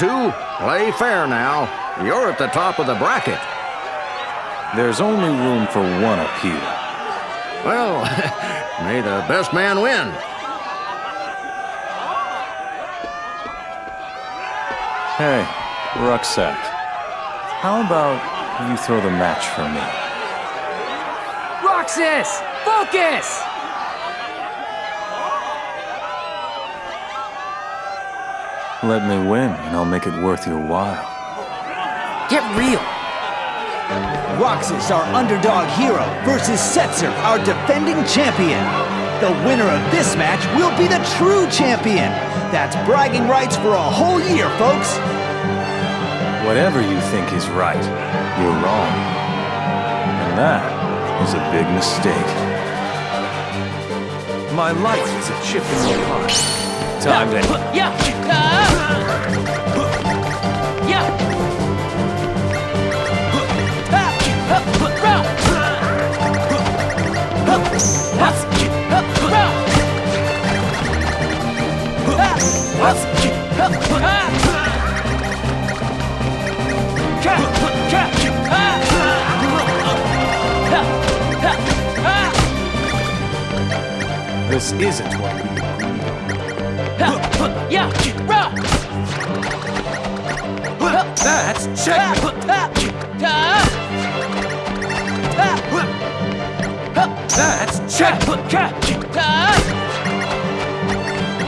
You two, play fair now. You're at the top of the bracket. There's only room for one appeal. Well, may the best man win. Hey, Roxas. How about you throw the match for me? Roxas! Focus! Let me win, and I'll make it worth your while. Get real! Roxas, our underdog hero, versus Setzer, our defending champion. The winner of this match will be the true champion. That's bragging rights for a whole year, folks. Whatever you think is right, you're wrong. And that is a big mistake. My life is a chip in the pie. Time to... Yeah! Yeah! This isn't what we Yeah! Rah! That's checkmate! That's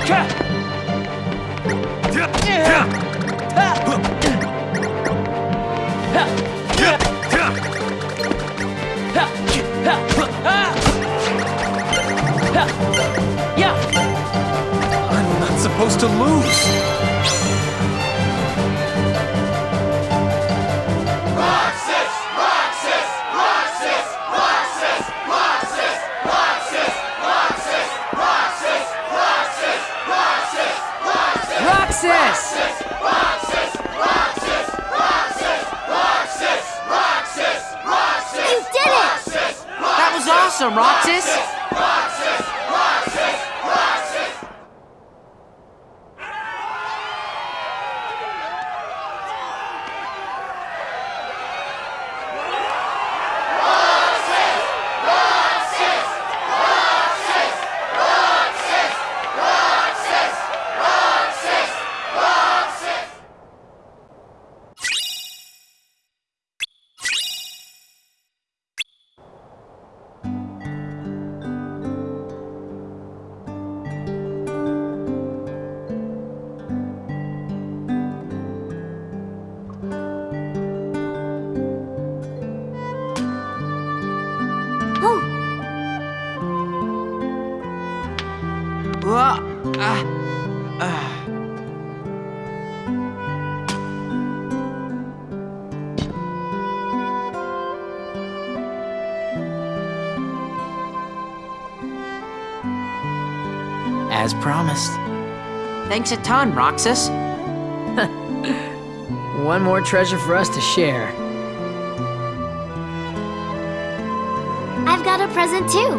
checkmate! supposed to lose? awesome, Roxas! Thanks a ton, Roxas. One more treasure for us to share. I've got a present too,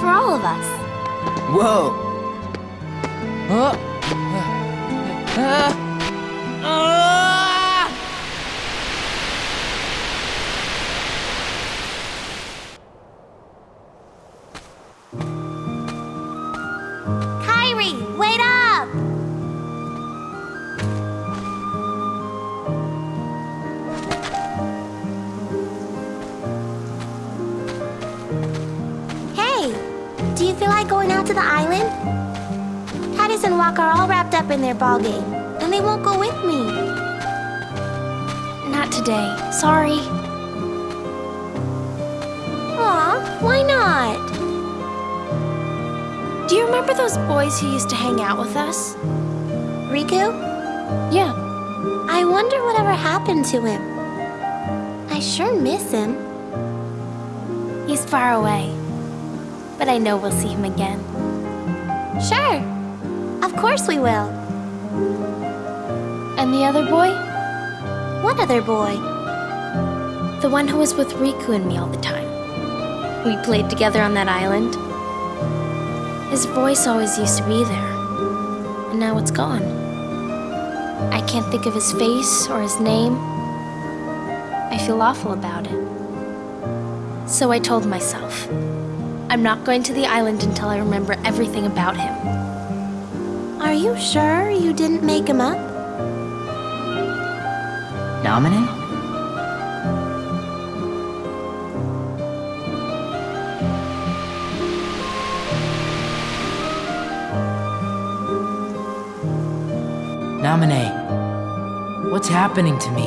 for all of us. Whoa. Uh, Are all wrapped up in their ball game, and they won't go with me. Not today. Sorry. Aw, why not? Do you remember those boys who used to hang out with us? Riku? Yeah. I wonder whatever happened to him. I sure miss him. He's far away. But I know we'll see him again. Sure. Of course we will. And the other boy? What other boy? The one who was with Riku and me all the time. We played together on that island. His voice always used to be there. And now it's gone. I can't think of his face or his name. I feel awful about it. So I told myself, I'm not going to the island until I remember everything about him. Are you sure you didn't make him up? Nominee? Naminé, what's happening to me?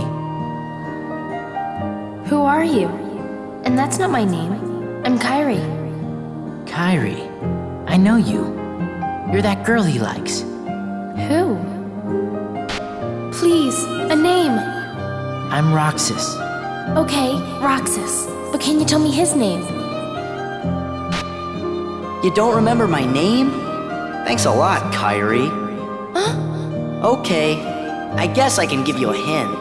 Who are you? And that's not my name. I'm Kairi. Kairi, I know you. You're that girl he likes. Who? Please, a name. I'm Roxas. Okay, Roxas. But can you tell me his name? You don't remember my name? Thanks a lot, Kairi. Huh? Okay, I guess I can give you a hint.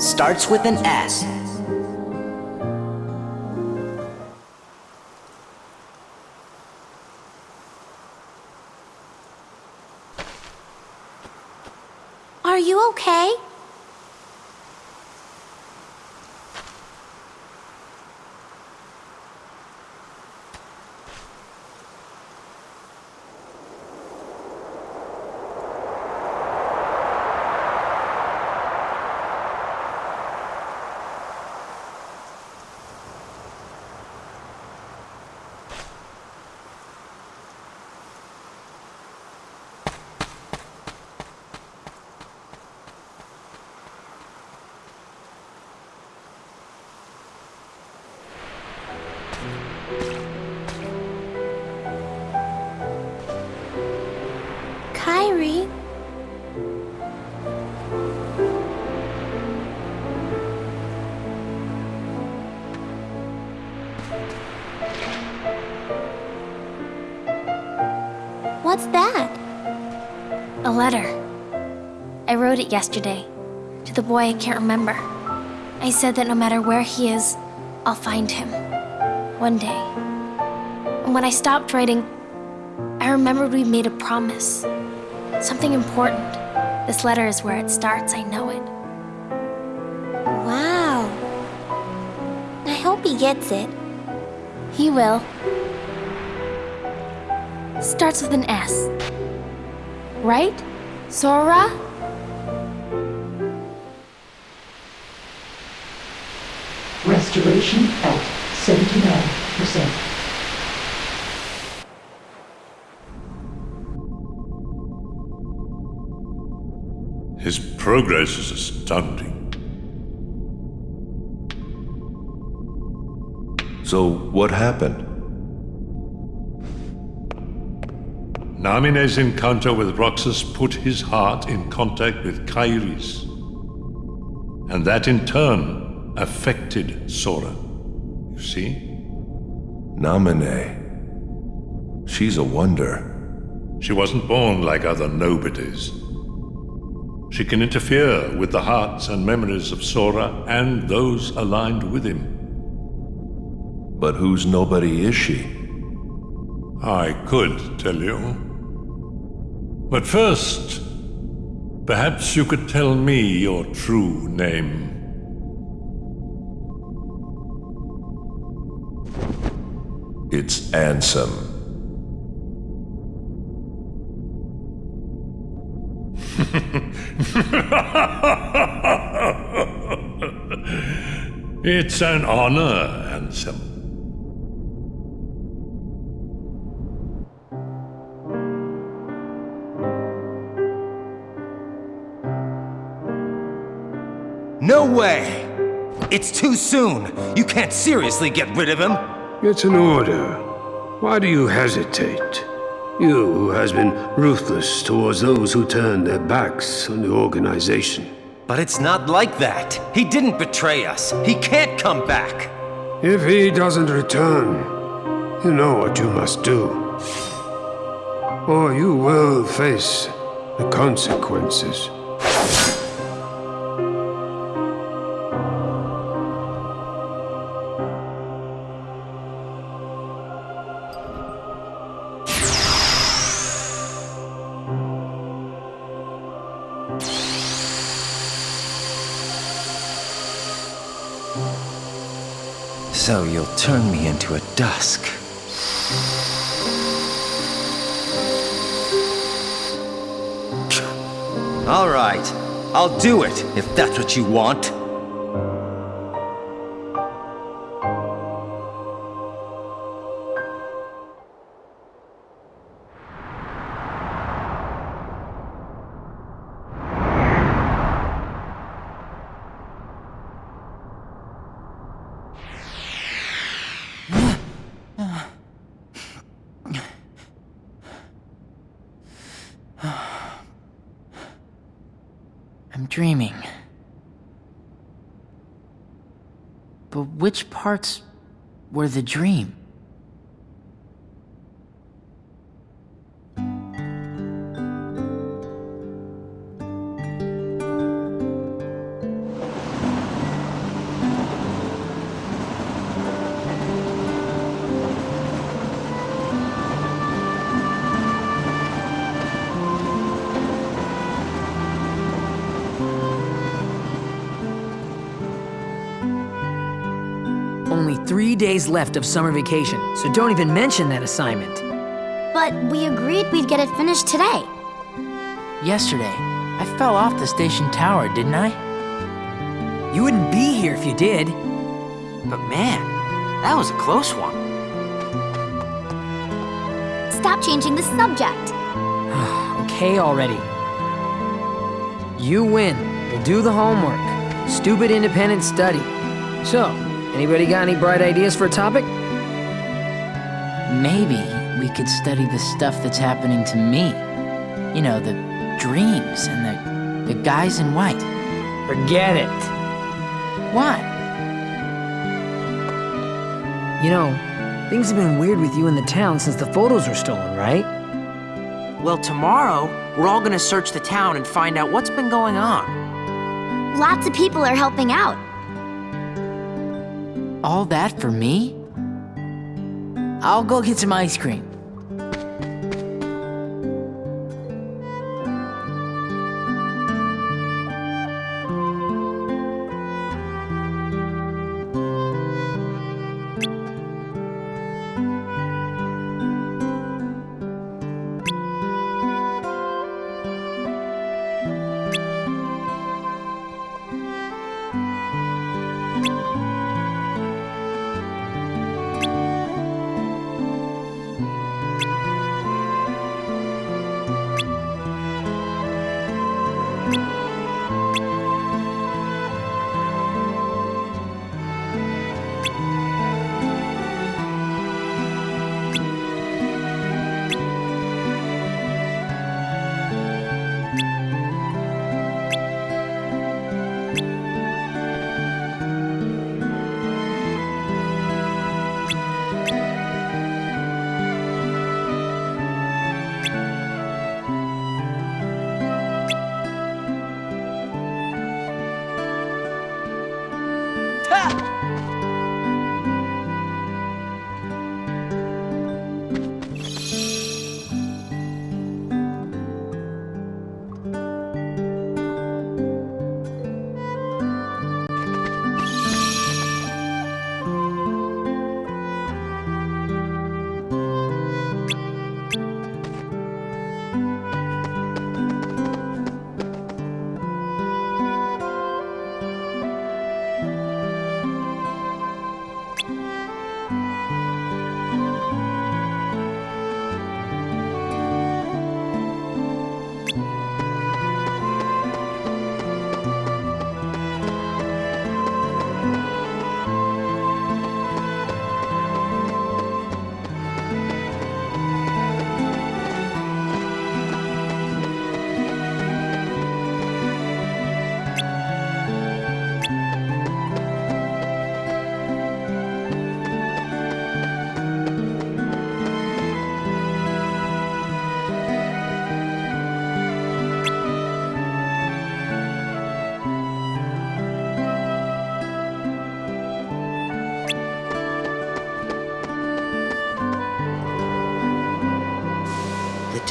Starts with an S. okay? Kairi? What's that? A letter. I wrote it yesterday. To the boy I can't remember. I said that no matter where he is, I'll find him. One day. And when I stopped writing, I remembered we made a promise. Something important. This letter is where it starts, I know it. Wow. I hope he gets it. He will. Starts with an S. Right? Sora? Restoration at 79%. His progress is astounding. So, what happened? Namine's encounter with Roxas put his heart in contact with Kairi's. And that in turn affected Sora. You see? Namine. She's a wonder. She wasn't born like other nobodies. She can interfere with the hearts and memories of Sora and those aligned with him. But whose nobody is she? I could tell you. But first, perhaps you could tell me your true name. It's Ansem. It's an honor, Ansem. No way! It's too soon. You can't seriously get rid of him. It's an order. Why do you hesitate? You who has been ruthless towards those who turn their backs on the organization. But it's not like that. He didn't betray us. He can't come back. If he doesn't return, you know what you must do. Or you will face the consequences. So you'll turn me into a dusk. All right, I'll do it if that's what you want. Parts were the dream? Days left of summer vacation, so don't even mention that assignment. But we agreed we'd get it finished today. Yesterday, I fell off the station tower, didn't I? You wouldn't be here if you did. But man, that was a close one. Stop changing the subject. okay already. You win. We'll do the homework. Stupid independent study. So, anybody got any bright ideas for a topic? Maybe we could study the stuff that's happening to me. You know, the dreams and the, the guys in white. Forget it. What? You know, things have been weird with you in the town since the photos were stolen, right? Well, tomorrow, we're all gonna search the town and find out what's been going on. Lots of people are helping out. All that for me? I'll go get some ice cream.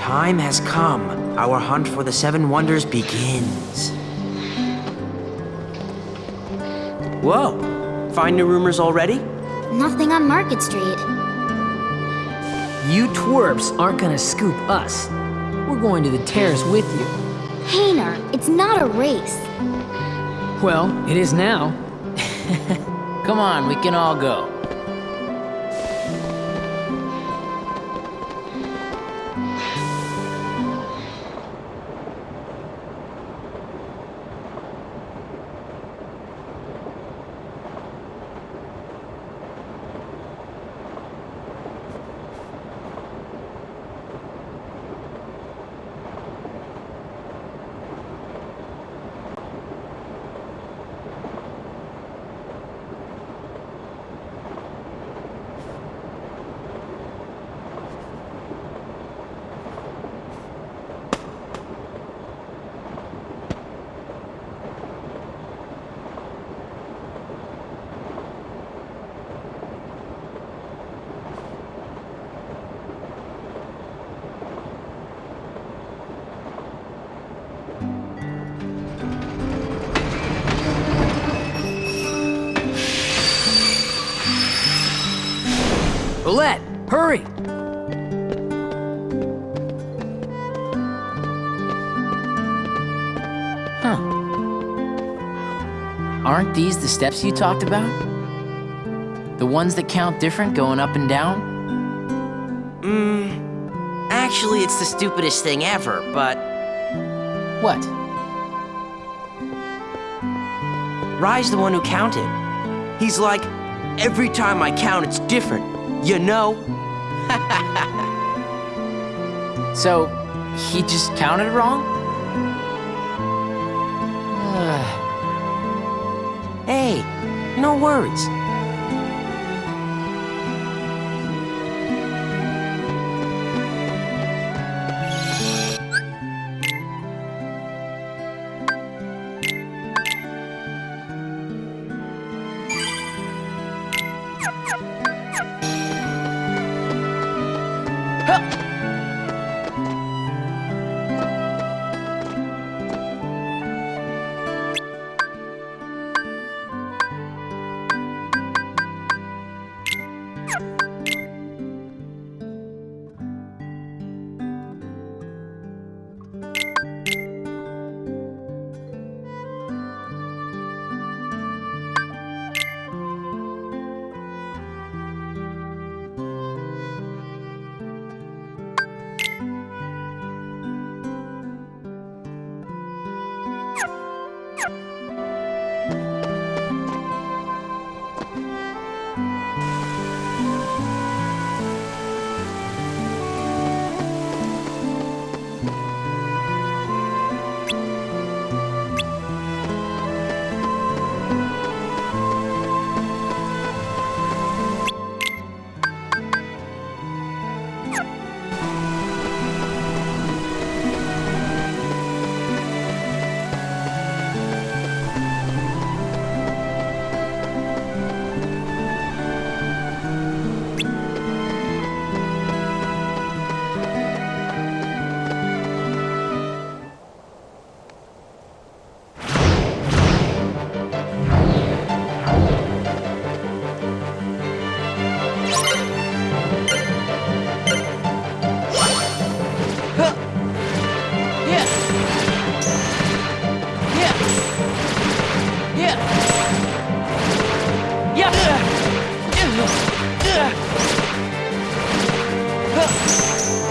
Time has come. Our hunt for the Seven Wonders begins. Whoa! Find new rumors already? Nothing on Market Street. You twerps aren't gonna scoop us. We're going to the terrace with you. Hayner, it's not a race. Well, it is now. Come on, we can all go. These the steps you talked about? The ones that count different going up and down? Mmm. Actually, it's the stupidest thing ever, but. What? Rye's the one who counted. He's like, every time I count, it's different. You know? So, he just counted wrong? No うわ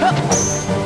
はっ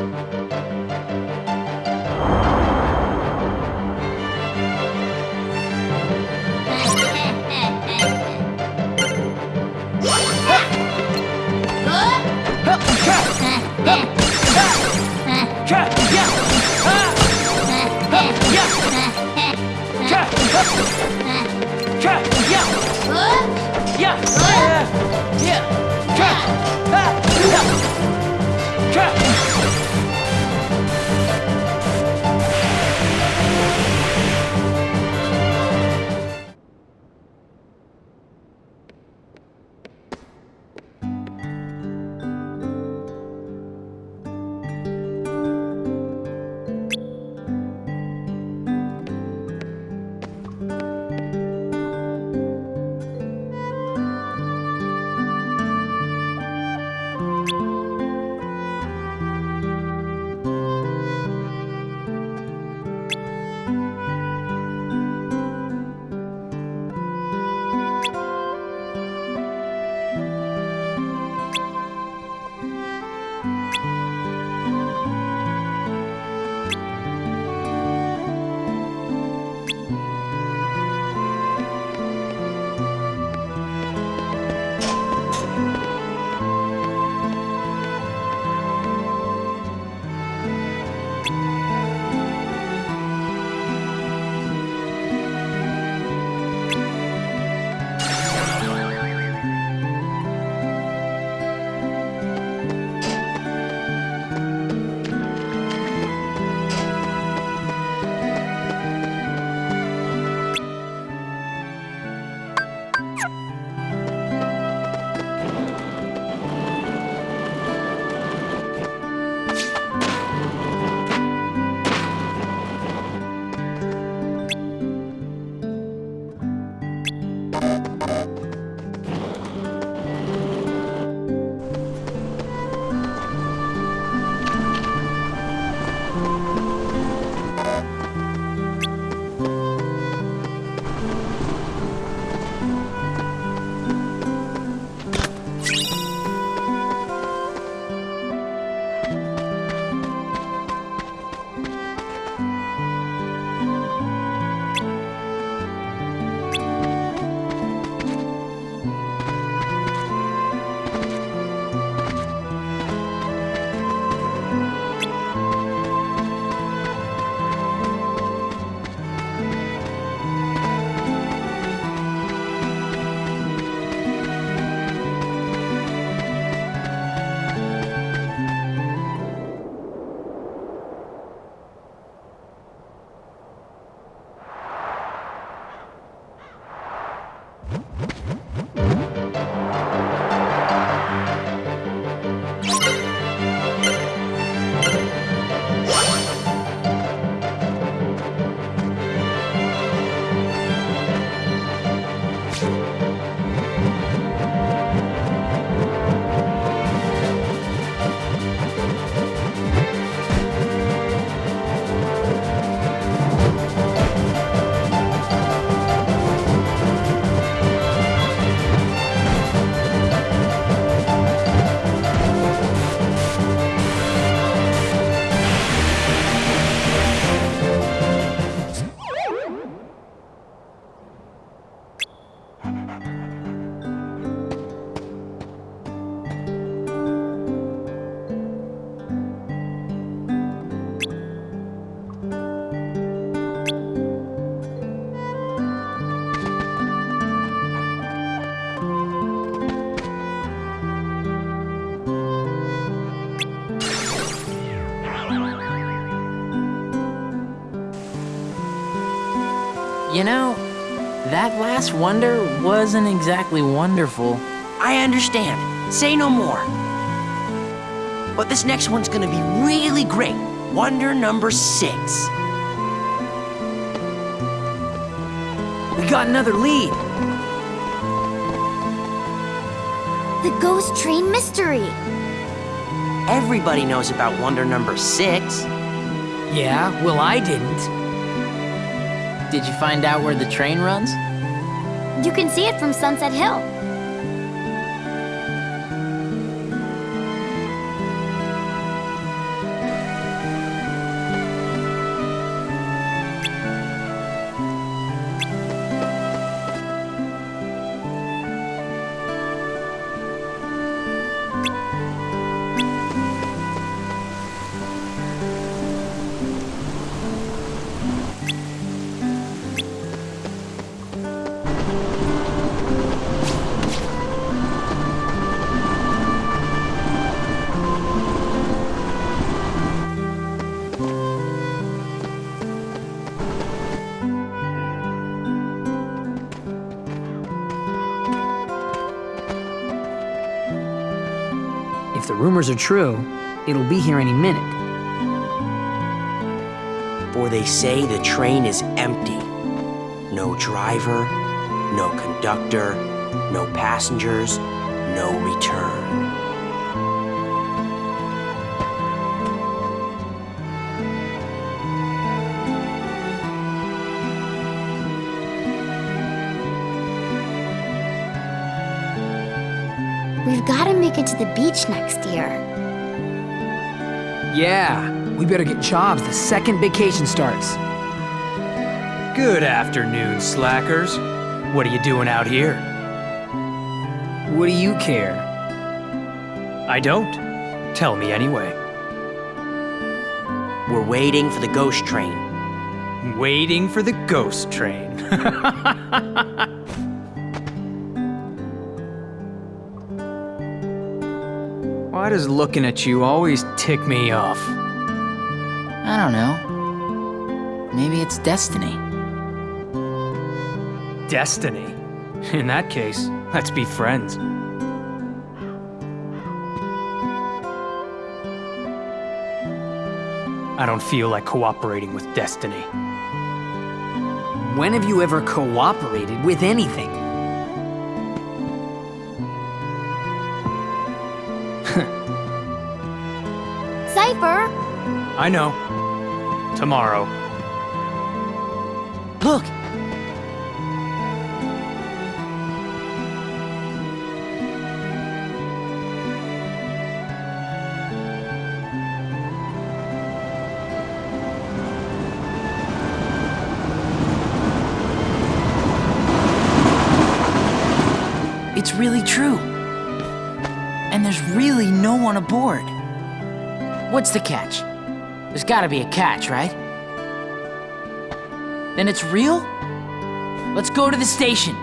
Música last wonder wasn't exactly wonderful. I understand. Say no more. But this next one's gonna be really great. Wonder number six. We got another lead. The ghost train mystery. Everybody knows about wonder number six. Yeah, well, I didn't. Did you find out where the train runs? You can see it from Sunset Hill. Rumors are true, it'll be here any minute. For they say the train is empty. No driver, no conductor, no passengers, no return. We've got to make it to the beach next year. Yeah, we better get jobs the second vacation starts. Good afternoon, slackers. What are you doing out here? What do you care? I don't. Tell me anyway. We're waiting for the ghost train. Waiting for the ghost train. Why does looking at you always tick me off? I don't know. Maybe it's destiny. Destiny. In that case, let's be friends. I don't feel like cooperating with destiny. When have you ever cooperated with anything? I know. Tomorrow. Look! It's really true. And there's really no one aboard. What's the catch? There's gotta be a catch, right? Then it's real? Let's go to the station.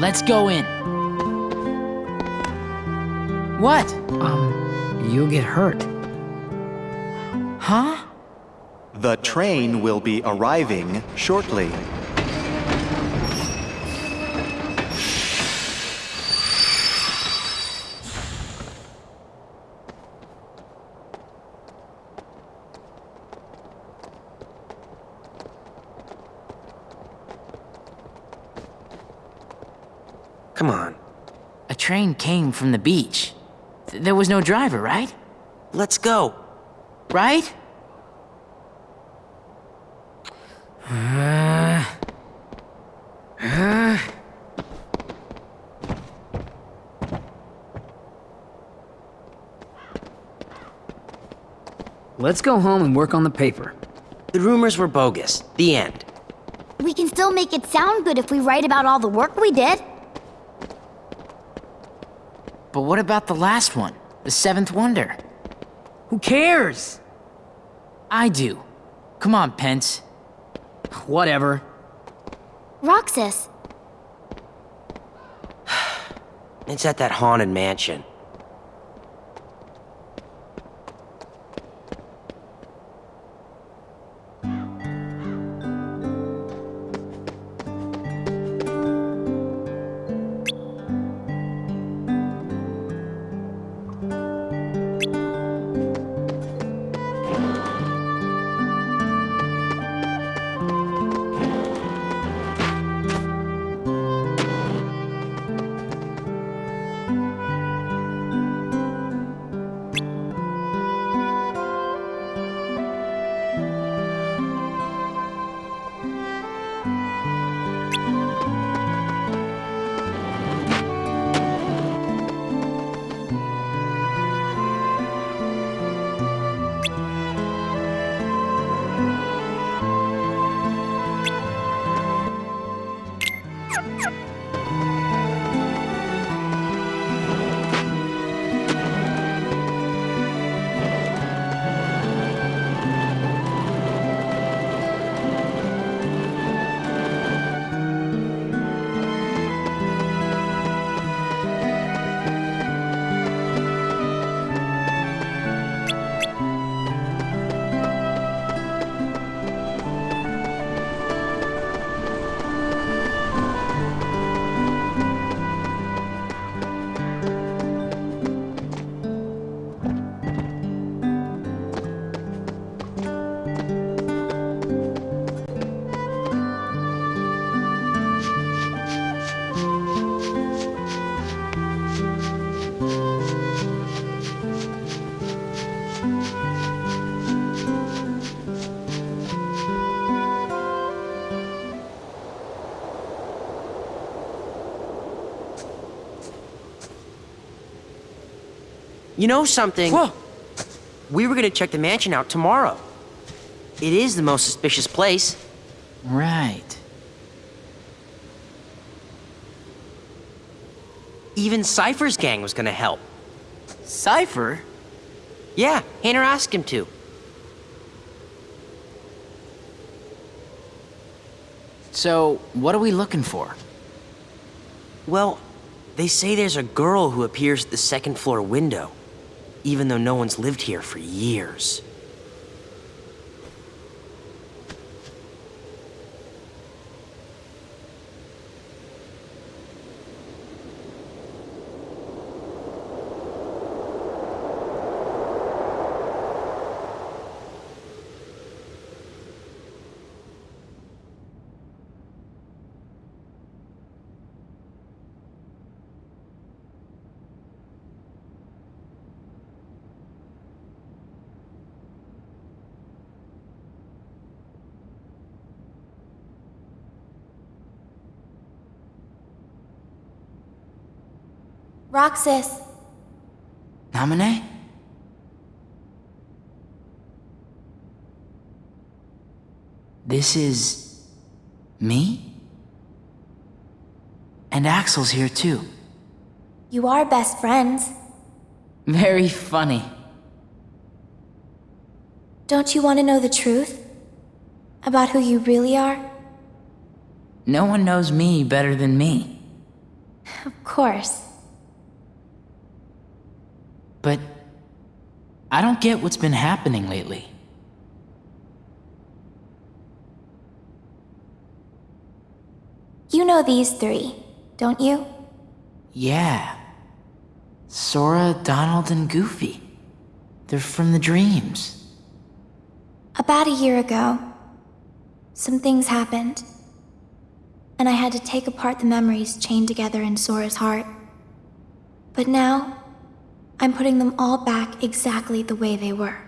Let's go in. What? Um, you'll get hurt. Huh? The train will be arriving shortly. Come on. A train came from the beach. Th- there was no driver, right? Let's go. Right? Uh, uh. Let's go home and work on the paper. The rumors were bogus. The end. We can still make it sound good if we write about all the work we did. But what about the last one? The seventh wonder? Who cares? I do. Come on, Pence. Whatever. Roxas. it's at that haunted mansion. You know something? Whoa. We were gonna check the mansion out tomorrow. It is the most suspicious place. Right. Even Seifer's gang was gonna help. Seifer? Yeah, Hayner asked him to. So, what are we looking for? Well, they say there's a girl who appears at the second floor window, even though no one's lived here for years. Roxas, Naminé? This is... me? And Axel's here too. you are best friends. Very funny. Don't you want to know the truth? About who you really are? No one knows me better than me. Of course. But... I don't get what's been happening lately. You know these three, don't you? Yeah. Sora, Donald, and Goofy. They're from the dreams. About a year ago, some things happened. And I had to take apart the memories chained together in Sora's heart. But now, I'm putting them all back exactly the way they were.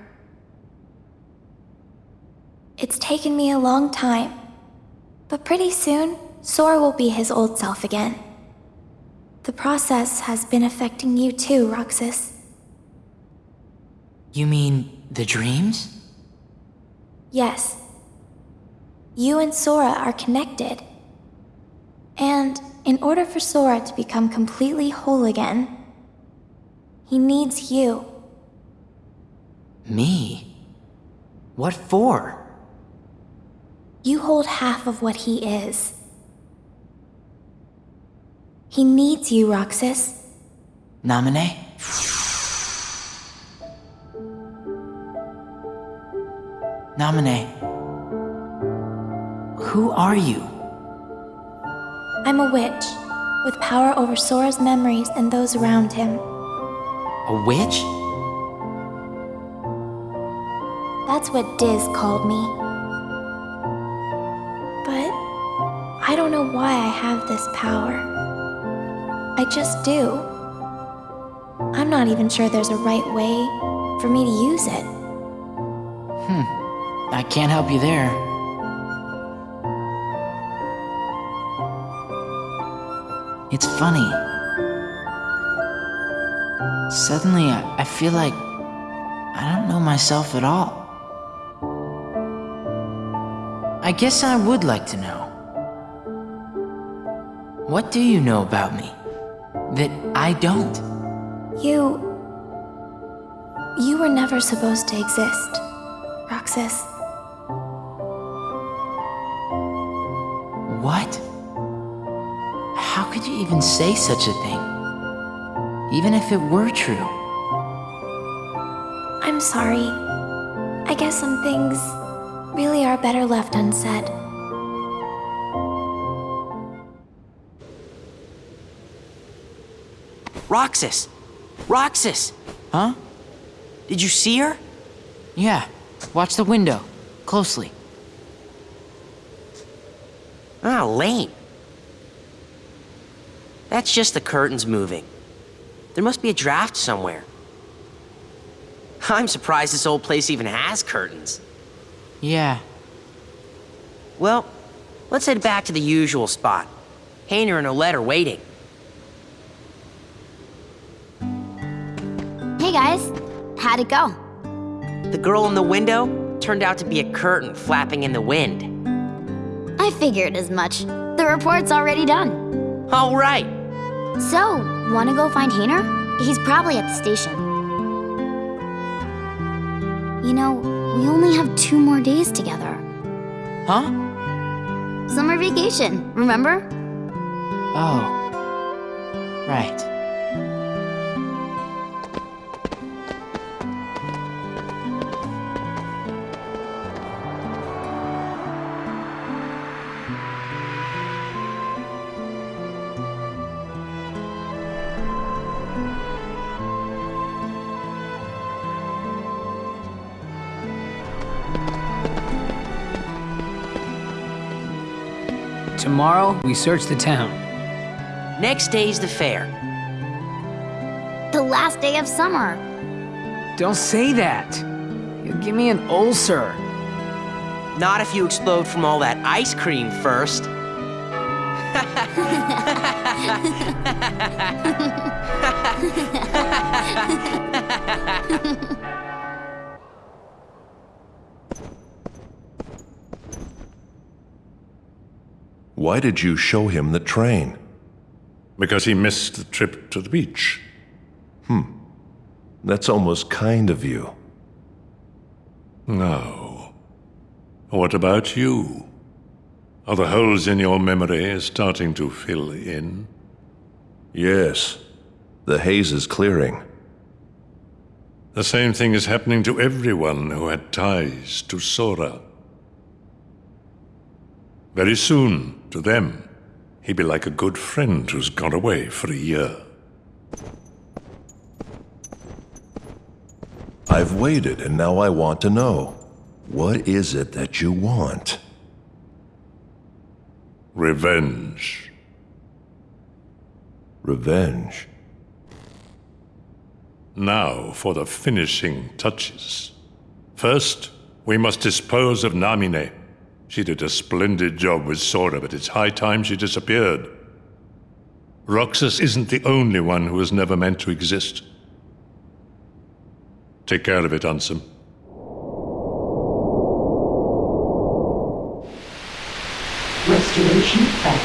It's taken me a long time, but pretty soon, Sora will be his old self again. The process has been affecting you too, Roxas. You mean the dreams? Yes. You and Sora are connected. And in order for Sora to become completely whole again, he needs you. Me? What for? You hold half of what he is. He needs you, Roxas. Naminé? Naminé. Who are you? I'm a witch, with power over Sora's memories and those around him. A witch? That's what Diz called me. But I don't know why I have this power. I just do. I'm not even sure there's a right way for me to use it. Hmm. I can't help you there. It's funny. Suddenly, I, I feel like I don't know myself at all. I guess I would like to know. What do you know about me that I don't? You. You were never supposed to exist, Roxas. What? How could you even say such a thing? Even if it were true. I'm sorry. I guess some things really are better left unsaid. Roxas! Roxas! Huh? Did you see her? Yeah. Watch the window. Closely. Ah, lame. That's just the curtains moving. There must be a draft somewhere. I'm surprised this old place even has curtains. Yeah. Well, let's head back to the usual spot. Hayner and Olette are waiting. Hey guys, how'd it go? The girl in the window turned out to be a curtain flapping in the wind. I figured as much. The report's already done. All right. So, wanna go find Hayner? He's probably at the station. You know, we only have two more days together. Huh? Summer vacation, remember? Oh. Right. Tomorrow, we search the town. Next day's the fair. The last day of summer. Don't say that. You'll give me an ulcer. Not if you explode from all that ice cream first. Why did you show him the train? Because he missed the trip to the beach. Hmm. That's almost kind of you. No. What about you? Are the holes in your memory starting to fill in? Yes. The haze is clearing. The same thing is happening to everyone who had ties to Sora. Very soon, to them, he'd be like a good friend who's gone away for a year. I've waited, and now I want to know. What is it that you want? Revenge. Revenge? Now for the finishing touches. First, we must dispose of Naminé. She did a splendid job with Sora, but it's high time she disappeared. Roxas isn't the only one who was never meant to exist. Take care of it, Ansem. Restoration at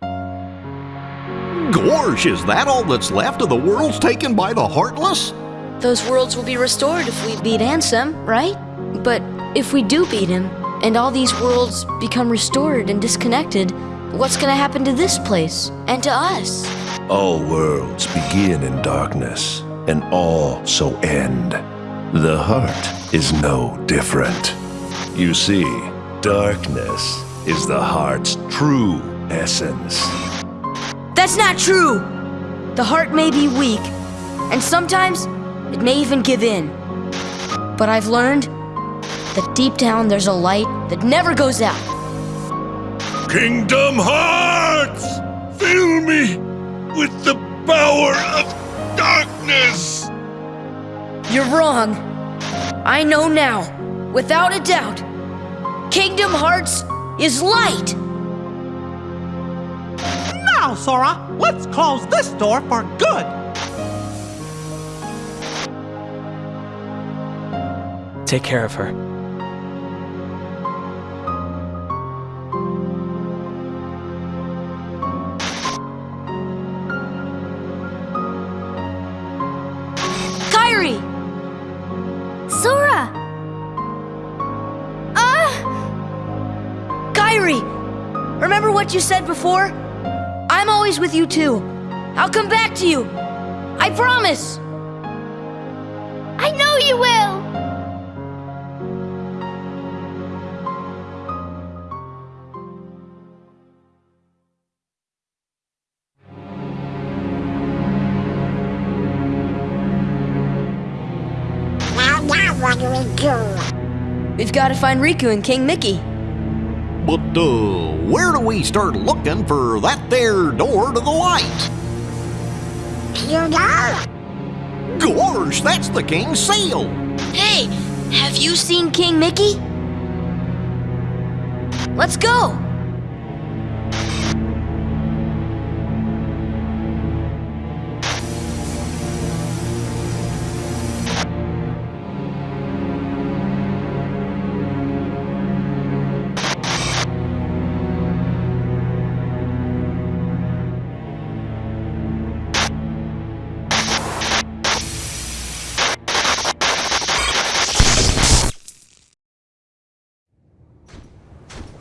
97%. Gorge, is that all that's left of the worlds taken by the Heartless? Those worlds will be restored if we beat Ansem, right? But if we do beat him, and all these worlds become restored and disconnected, what's gonna happen to this place and to us? All worlds begin in darkness, and all so end. The heart is no different. You see, darkness is the heart's true essence. That's not true! The heart may be weak, and sometimes it may even give in. But I've learned that deep down there's a light that never goes out. Kingdom Hearts! Fill me with the power of darkness! You're wrong. I know now, without a doubt. Kingdom Hearts is light. Now, Sora, let's close this door for good. Take care of her. Kairi! Sora! Ah! Kairi! Remember what you said before? I'm always with you too. I'll come back to you. I promise. I know you will! We've got to find Riku and King Mickey. But, uh, where do we start looking for that there door to the light? You know? Gosh, that's the king's seal! Hey, have you seen King Mickey? Let's go.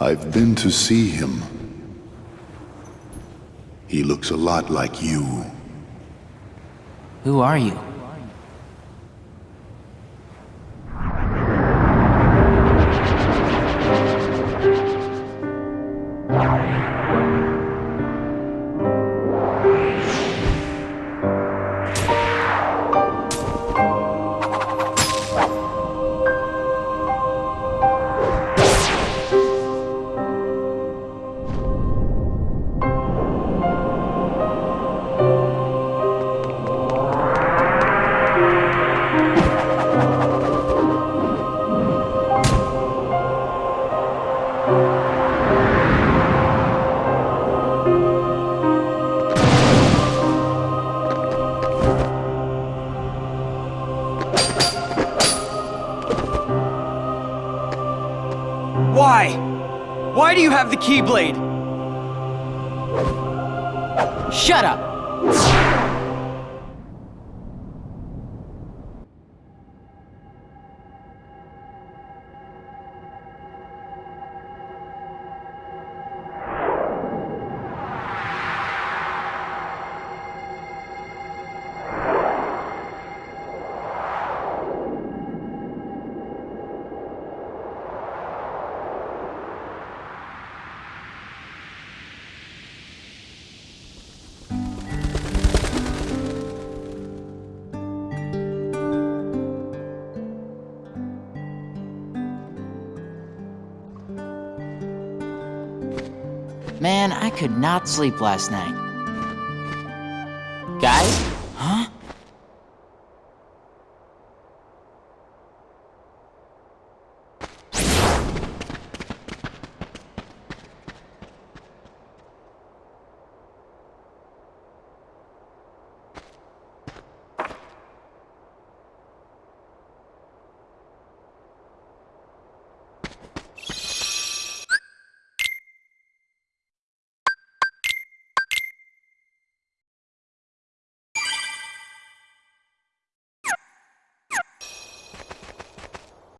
I've been to see him. He looks a lot like you. Who are you? Why? Why do you have the Keyblade? Shut up! Could not sleep last night. Guys,